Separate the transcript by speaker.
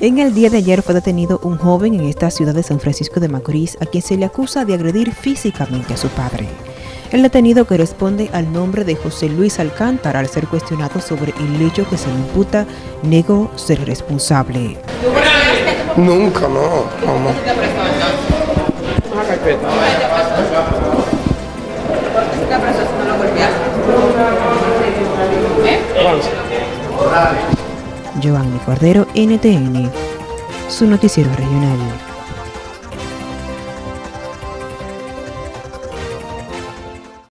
Speaker 1: En el día de ayer fue detenido un joven en esta ciudad de San Francisco de Macorís a quien se le acusa de agredir físicamente a su padre. El detenido que responde al nombre de José Luis Alcántara al ser cuestionado sobre el hecho que se le imputa negó ser responsable.
Speaker 2: Nunca, no. Vamos.
Speaker 1: Giovanni Cordero, NTN, su noticiero regional.